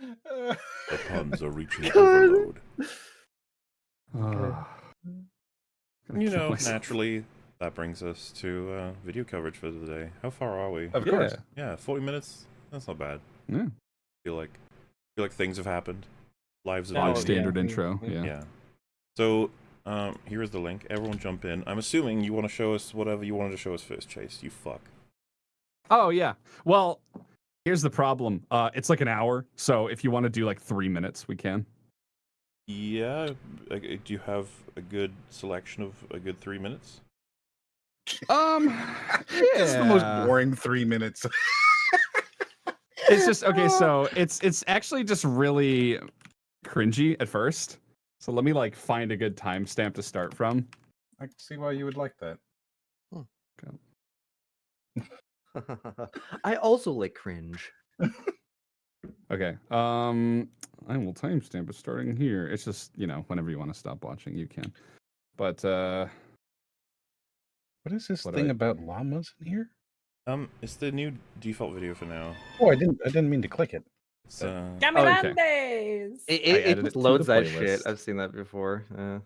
The puns are reaching overload. Uh, You know, myself. naturally, that brings us to uh, video coverage for the day. How far are we? Of Yeah. course. Yeah, 40 minutes. That's not bad. Yeah. feel like feel like things have happened. Lives have Oh, Fine been yeah. standard intro. Yeah. Yeah. Yeah. So, um, here is the link. Everyone jump in. I'm assuming you want to show us whatever you wanted to show us first, Chase. You fuck. Oh yeah. Well, here's the problem. Uh, it's like an hour, so if you want to do like three minutes, we can. Yeah. uh, Do you have a good selection of a good three minutes? Um, This is the most boring three minutes. It's just okay. So it's it's actually just really cringy at first. So let me like find a good timestamp to start from. I can see why you would like that. I also like cringe. Okay. Um, I will timestamp it starting here. It's just you know whenever you want to stop watching, you can. But uh, What is this What thing I- about llamas in here? Um, it's the new default video for now. Oh, I didn't. I didn't mean to click it. It's uh, Caminandes! It, it, it it loads that shit. I've seen that before. Uh, I'm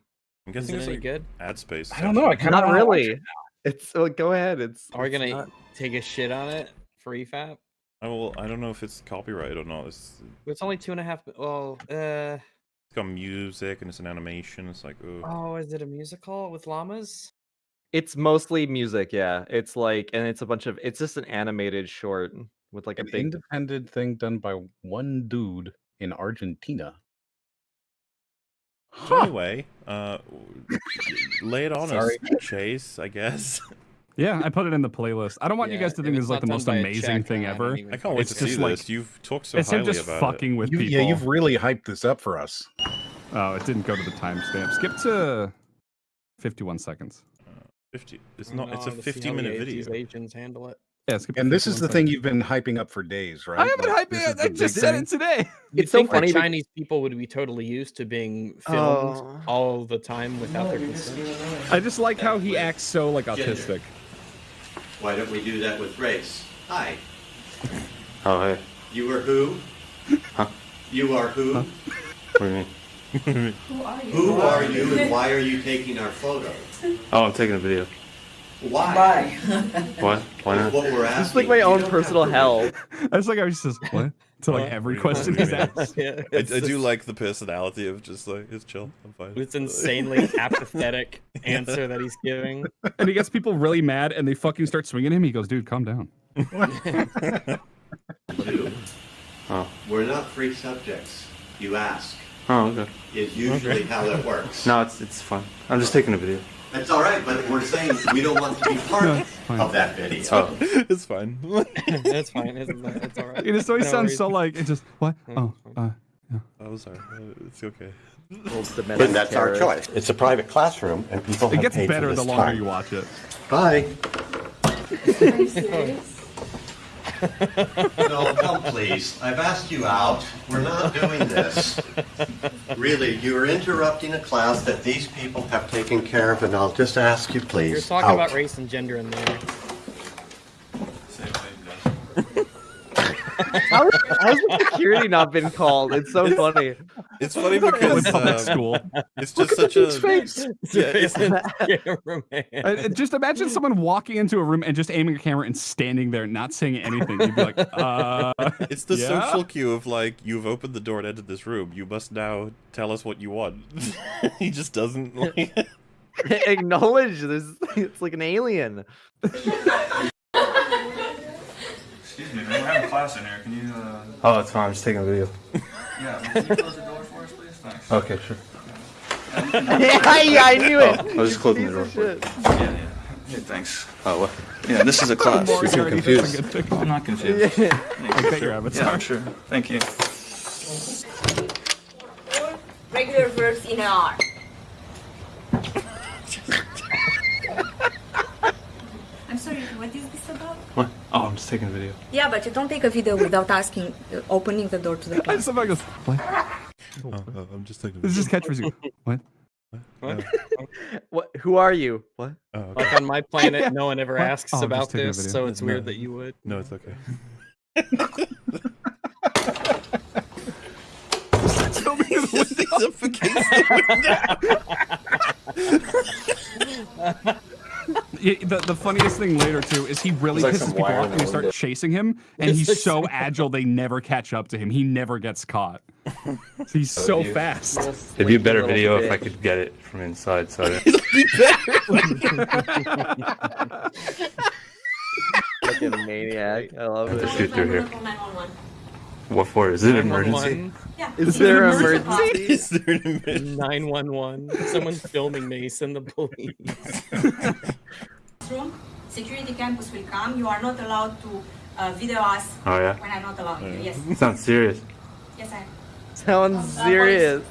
Is guessing it it's any like good? ad space. I don't know. I section. kind of not really. It's go ahead. It's. Are we it's gonna not- take a shit on it for EFAP? I will. I don't know if it's copyright or not. It's, It's only two and a half. Well, uh, it's got music and it's an animation. It's like, ugh. oh, is it a musical with llamas? It's mostly music. Yeah. It's like, and it's a bunch of. It's just an animated short with like a big. independent thing done by one dude in Argentina. So anyway, uh, lay it on Sorry. us, Chase. I guess. yeah, I put it in the playlist. I don't want you guys to think this it's is like the most amazing Czech, thing then ever. I can't wait It's to see just like- this. You've talked so it's him highly just about fucking with You, people. yeah, you've really hyped this up for us. Oh, it didn't go to the timestamp. Skip to 51 seconds. it. Fifty. It's not. It's No, a to see how fifty-minute video. These Asians handle it. Yeah, skip And this is the thing you've been hyping up for days, right? I haven't Like, hyped this it. is the I just said thing? it today. You'd It's so think that funny be- Chinese people would be totally used to being filmed Oh. all the time without their consent. I just like how he acts so like autistic. Why don't we do that with race? Hi. Oh, hey. You are who? Huh? You are who? What do you mean? Who are you and why are you taking our photo? Oh, I'm taking a video. Why? What? Why not? what we're asking. It's like my own personal to hell. read I just like how he says what to like every What do you question want he's me to do? asked. yeah, I, it's I do like the personality of just like it's chill. I'm fine. It's insanely apathetic answer that he's giving. And he gets people really mad, and they fucking start swinging him. He goes, "Dude, calm down." it. Two, Oh. We're not free subjects. You ask. Oh, okay. Is usually how that works. No, it's it's fine. I'm just taking a video. That's all right, but we're saying we don't want to be part No, of that video. Oh, it's fine. it's fine. It's, it's all right. It just always No sounds worries. so like it just what? Oh, uh, oh, sorry. Uh, It's okay. Little domestic And that's our choice. It's a private classroom, and people it have gets paid better for the longer time. you watch it. Bye. No, come please. I've asked you out. We're not doing this. Really, you're interrupting a class that these people have taken care of, and I'll just ask you, please. You're talking out. about race and gender in there. How, has the security not been called? It's so funny. It's funny With because public um, school. it's just such a Yeah, it's, Cameraman. Uh, uh, just imagine someone walking into a room and just aiming a camera and standing there, not saying anything. You'd be like, uh, it's the yeah? social cue of like you've opened the door and entered this room. You must now tell us what you want. he just doesn't like. Acknowledge this. It's like an alien. Excuse me, man. We're having class in here. Can you, uh, oh, it's fine. I'm just taking a video. yeah, can you close the door for us, please? Thanks. Okay, sure. yeah, yeah, I knew it. Oh, I was just closing the door for of you. Yeah, yeah. Yeah, thanks. Oh, what? Yeah, this is a class. Morgan seem already thinks confused. I'm good thing. I'm not confused. Yeah. Thank I bet your Yeah, avatar. sure. Thank you. regular verbs in R. I'm sorry, what is this about? What? Oh, I'm just taking a video. Yeah, but you don't take a video without asking, uh, opening the door to the I class. just somebody goes, what? Oh, oh, I'm just taking. This is just catchphrase. What? What? What? Who are you? What? Oh, okay. Like on my planet, no one ever What? asks Oh, about this, so it's No. weird that you would. No, it's okay. suffocates Yeah, the, the funniest thing later too is he really like pisses people off in and the they start window. chasing him, and It's he's like so agile they never catch up to him. He never gets caught. He's so you- fast. It'd be a better Little video if I could get it from inside. So I- Fucking maniac. I love Let's it. shoot through here. what for? Is it an emergency? Is there an emergency? Is there an emergency? 911. Someone's filming me. Send the police. Room, security campus will come. You are not allowed to uh, video us Oh yeah. when I'm not allowed. to. Yes, Sounds serious. yes, I am. Sounds serious.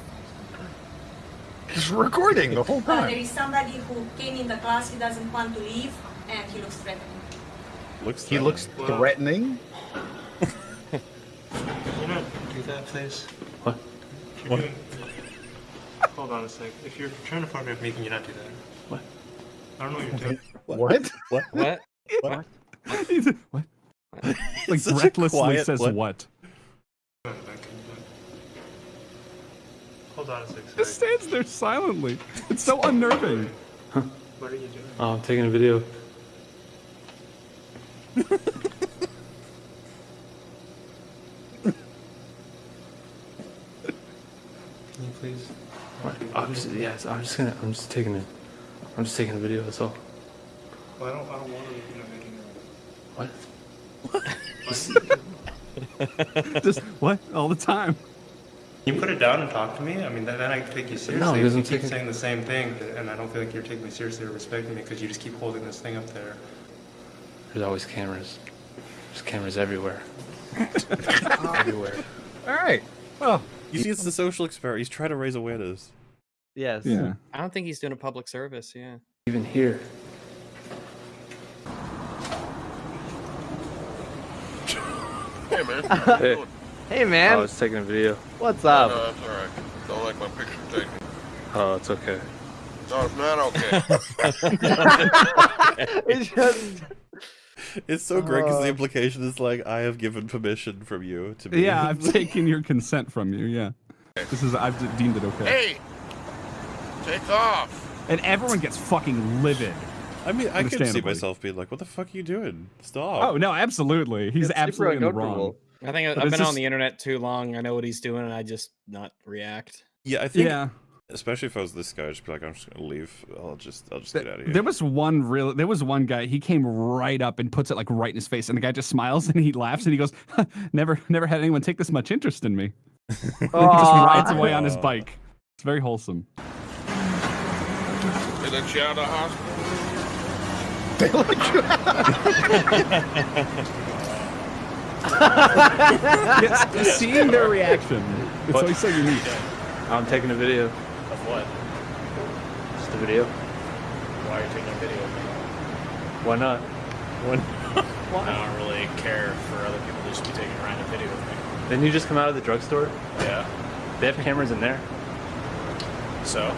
He's recording the whole Uh, there is somebody who came in the class. He doesn't want to leave, and he looks threatening. Looks He looks threatening. You not do that, please? What? If you're doing- Hold on a sec. If you're trying to photograph me, can you not do that? What? I don't know what you're doing. What? What? what? What? like Such a breathlessly quiet says what? what? Hold on a sec. Just stands there silently. It's so unnerving. What are you doing? Oh, I'm taking a video. Can you please? What? I'm just yes. I'm just gonna. I'm just taking it. I'm just taking a video. That's all. Well, I don't. I don't want to. You know, making What? Just what? All the time. Can you put it down and talk to me? I mean, then, then I take you seriously. No, he If doesn't you keep take it- saying the same thing, and I don't feel like you're taking me seriously or respecting me because you just keep holding this thing up there. There's always cameras. There's cameras everywhere. everywhere. All right. Well, You see, it's the social experiment. He's trying to raise awareness. Yes. Yeah. I don't think he's doing a public service. Yeah. Even here. Hey, man. Hey, Hey man. I was taking a video. what's No, up? that's all right. Don't like my picture taken. Oh, it's okay. No, it's not okay. It's just It's so great because the Uh. implication is like, I have given permission from you to be. Yeah, I've taken your consent from you. Yeah. This is I've deemed it okay. hey, take off. And everyone gets fucking livid. I mean, I could see myself being like, "What the fuck are you doing? Stop!" Oh no, absolutely. He's It's absolutely in the wrong. I think I- But I've it's been on the internet too long. I know what he's doing, and I just not react. Yeah, I think. Yeah. Especially if I was this guy, I'd just be like, "I'm just gonna leave. I'll just, I'll just Th- get out of here." There was one real. There was one guy. He came right up and puts it like right in his face, and the guy just smiles and he laughs and he goes, "Never, never had anyone take this much interest in me." And he just rides away on his bike. It's very wholesome. They let you out of the hospital. Yes, seeing their reaction, it's What? always so unique. I'm taking a video. Of what? Just a video. Why are you taking a video of me? Why not? I don't really care for other people to just be taking a random video of me. Didn't you just come out of the drugstore? Yeah. They have cameras in there. So.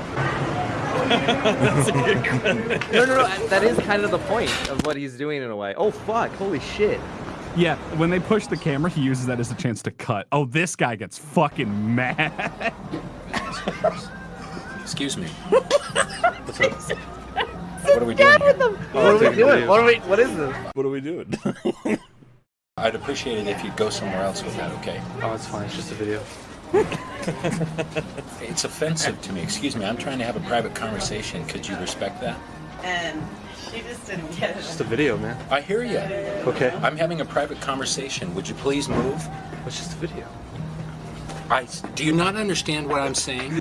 No, no, no. That is kind of the point of what he's doing in a way. Oh fuck! Holy shit! Yeah, when they push the camera, he uses that as a chance to cut. Oh, this guy gets fucking mad. Excuse me. What's up? What are we doing here? Oh, what are we taking doing? What are we? What is this? What are we doing? I'd appreciate it if you'd go somewhere else with that, okay? Oh, it's fine. It's just a video. It's offensive to me. Excuse me, I'm trying to have a private conversation. Could you respect that? and she just didn't get it. It's Just a video, man. I hear you. Okay. I'm having a private conversation. Would you please move? It's just a video. I, do you not understand what I'm saying?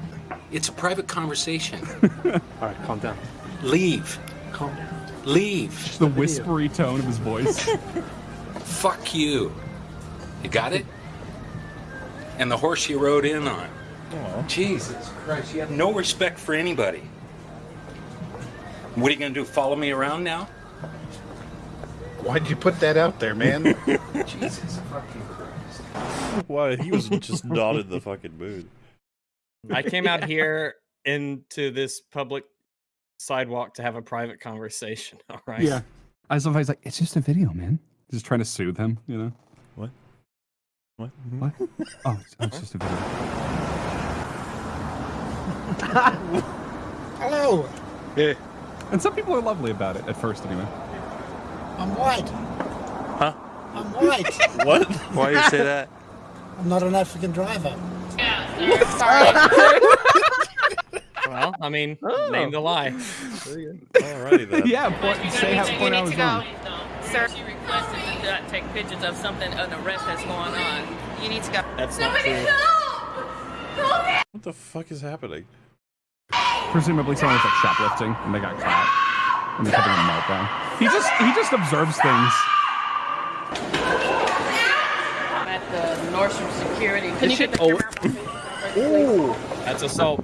It's a private conversation. All right, calm down. Leave. Calm down. Leave. the whispery tone of his voice. Fuck you. You got it? And the horse you rode in on. Jesus Christ, you have no respect for anybody. What are you gonna do? Follow me around now? Why'd you put that out there, man? Jesus fucking Christ. Why? He was just not in the fucking mood. I came out here into this public sidewalk to have a private conversation. All right. yeah. I was like, it's just a video, man. Just trying to soothe him, you know? What? What? What? Oh, it's, oh, it's just a video. Hello. Yeah. And some people are lovely about it at first, anyway. I'm white. Huh? I'm white. What? Why do you say that? I'm not an African driver. Sorry. Well, I mean, oh. name the lie. Alrighty then. yeah, point, say how point I was wrong. Sir, take pictures of something, an arrest that's going on. You need to go. That's not true. What the fuck is happening? Presumably someone was like shoplifting and they got caught. And they're having a meltdown. He just he just observes things. I'm at the Nordstrom security. Can you get the shit- camera? Ooh. That's assault.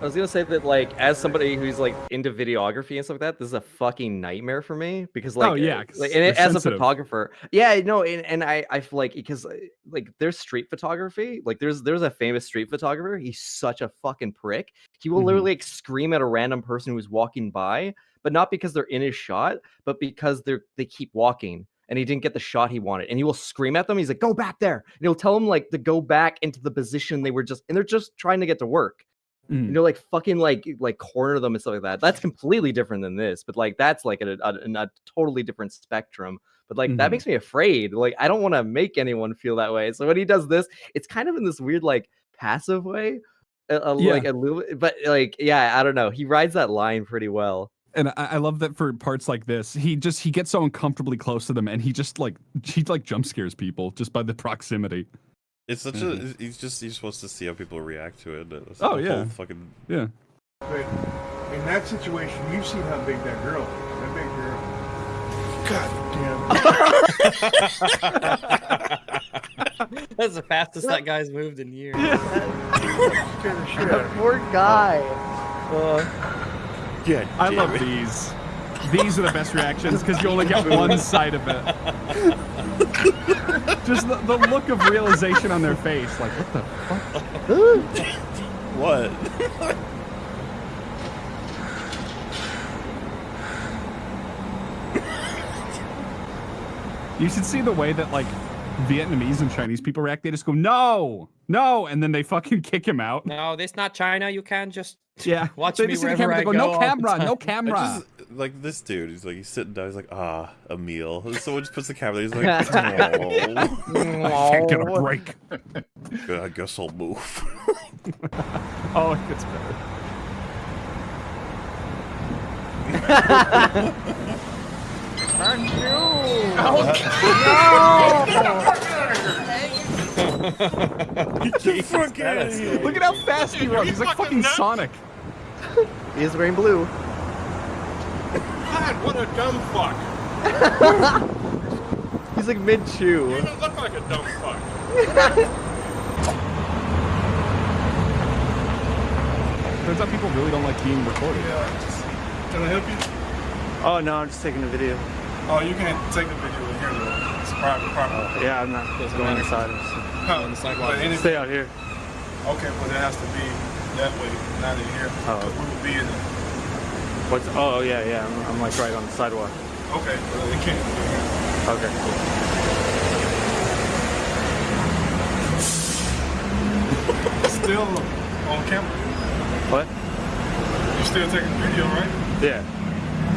I was gonna say that, like, as somebody who's like into videography and stuff like that, this is a fucking nightmare for me because, like, Oh, yeah, like, and as a photographer, yeah, no, and, and I, I feel like because, uh, like, there's street photography, like, there's there's a famous street photographer. He's such a fucking prick. He will Mhm. literally like, scream at a random person who's walking by, but not because they're in his shot, but because they're they keep walking. And he didn't get the shot he wanted, and he will scream at them. He's like, "Go back there!" And he'll tell them like to go back into the position they were just, and they're just trying to get to work Mm. you know, like fucking like like corner them and stuff like that. That's completely different than this, but like that's like a, a, a totally different spectrum. But like that Mhm. makes me afraid. Like I don't want to make anyone feel that way. So when he does this, it's kind of in this weird like passive way, a, a- Yeah. like a little. But like yeah, I don't know. He rides that line pretty well. And I, I love that for parts like this, he just he gets so uncomfortably close to them and he just like he like jump scares people just by the proximity. It's such a. Mm-hmm. He's just. He's supposed to see how people react to it. That's Oh, yeah. Whole fucking. Yeah. But in that situation, you've seen how big that girl is. That big girl. God damn. That's the fastest that guy's moved in years. Poor guy. Oh. Uh. Yeah. I love these. These are the best reactions because you only get one side of it. Just the, the look of realization on their face, like what the fuck? What? You should see the way that like Vietnamese and Chinese people react. They just go no, no, and then they fucking kick him out. No, this not China. You can't just Yeah, watch they me just see the wherever camera. I They go, go. no camera, no time." I camera. Just like this dude. He's like he's sitting down. He's like ah a meal. And Someone just puts the camera. there, He's like oh. Can't get a break. "Yeah, I guess I'll move. Oh, it gets better. Get the fuck out of here. Look at how fast he runs. He's like fucking Sonic. He is wearing blue. God, what a dumb fuck. He's like mid chew. You don't look like a dumb fuck. Turns out people really don't like being recorded. Can I help you? Oh no, I'm just taking a video. Oh, you can't take a video in here though. It's private property. Yeah, I'm not going inside. I'm Huh, on the sidewalk. Stay out here. Okay, but it has to be that way, not in here. Oh. 'cause we will be in it. What's? Oh, oh yeah, yeah. I'm, I'm like right on the sidewalk. Okay, but it can't be in here. Okay, cool. Still on camera. What? You're still taking video, right? Yeah,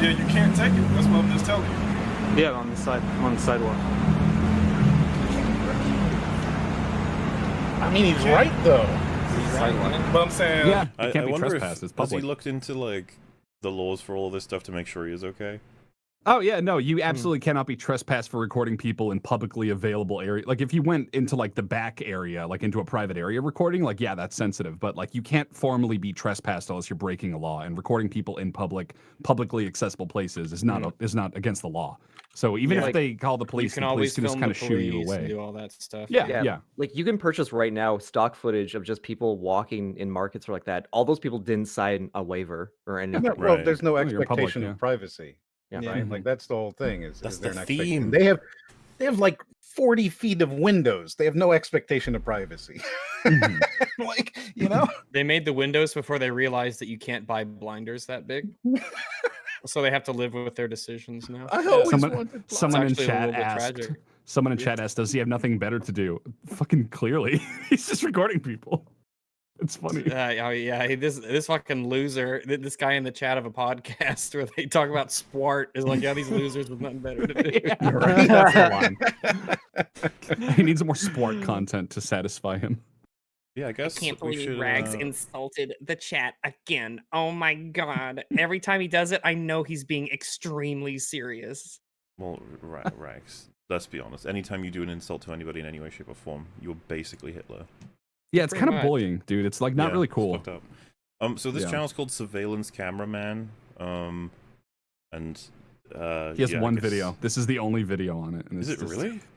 Yeah, you can't take it. That's what I'm just telling you. yeah. On the side. I'm on the sidewalk. I mean, he's right though. But I'm saying, Yeah, I, it can't I be wonder trespass. if It's has he looked into like the laws for all of this stuff to make sure he is okay. Oh yeah, no, you hmm. absolutely cannot be trespassed for recording people in publicly available area. Like if you went into like the back area, like into a private area recording, like yeah, that's sensitive. But like you can't formally be trespassed unless you're breaking a law. And recording people in public, publicly accessible places is not hmm. is not against the law. So even Yeah, if like, they call the You police, can the police always can just kind of shoo you police and away. do all that stuff. Yeah, yeah. Like you can purchase right now stock footage of just people walking in markets or like that. All those people didn't sign a waiver or anything. Yeah, well, there's no Oh, public, expectation yeah. of privacy. Yeah. Right? Mhm. Like that's the whole thing. Is, That's is the an expectation? theme. They have they have like 40 feet of windows. They have no expectation of privacy. Mhm. like, you know? They made the windows before they realized that you can't buy blinders that big. so they have to live with their decisions now. I always someone wanted It's someone in chat asked. tragic. Someone in chat asked, "Does he have nothing better to do?" Fucking clearly, he's just recording people. It's funny. Uh, oh yeah, he- this this fucking loser, this guy in the chat of a podcast where they talk about sport is like, yeah, these losers with nothing better to do. Yeah, right. That's the line. he needs more sport content to satisfy him. Yeah, I guess I can't we believe should, Rags uh, insulted the chat again. Oh my god! Every time he does it, I know he's being extremely serious. Well, ra- Rags. Let's be honest. Anytime you do an insult to anybody in any way, shape, or form, you're basically Hitler. Yeah, it's Pretty kind of bullying, dude. It's like not Yeah, really cool. fucked up. Um, so this Yeah. channel's called Surveillance Cameraman. Um, and uh, He has yeah, one guess- video. This is the only video on it. and Is it's it just- really?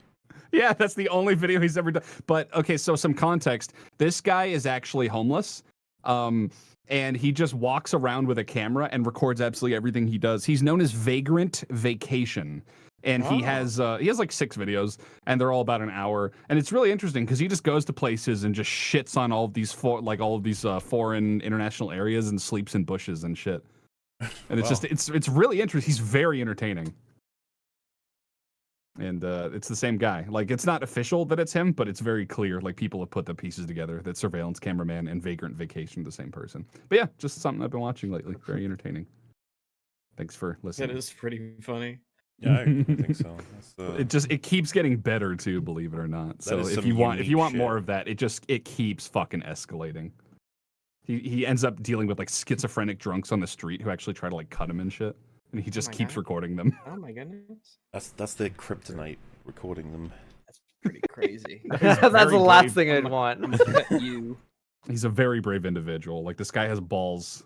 Yeah, that's the only video he's ever done. But okay, so some context. This guy is actually homeless. Um, and he just walks around with a camera and records absolutely everything he does. He's known as Vagrant Vacation. And he Oh. has uh, he has like six videos, and they're all about an hour. And it's really interesting because he just goes to places and just shits on all of these for like all of these uh, foreign international areas and sleeps in bushes and shit. And it's Wow. just it's it's really interesting. He's very entertaining and uh, it's the same guy. Like it's not official that it's him, but it's very clear. Like people have put the pieces together that surveillance cameraman and vagrant vacation the same person. But yeah, just something I've been watching lately. Very entertaining. Thanks for listening. is pretty funny. Yeah, I, I think so. That's, uh, It just it keeps getting better too, believe it or not. So if you want if you unique want more of that, it just it keeps fucking escalating. He he ends up dealing with like schizophrenic drunks on the street who actually try to like cut him and shit, and he just my keeps God. recording them. Oh my goodness, that's that's their kryptonite. Recording them. That's pretty crazy. That's the last brave. thing I'd want. you. He's a very brave individual. Like this guy has balls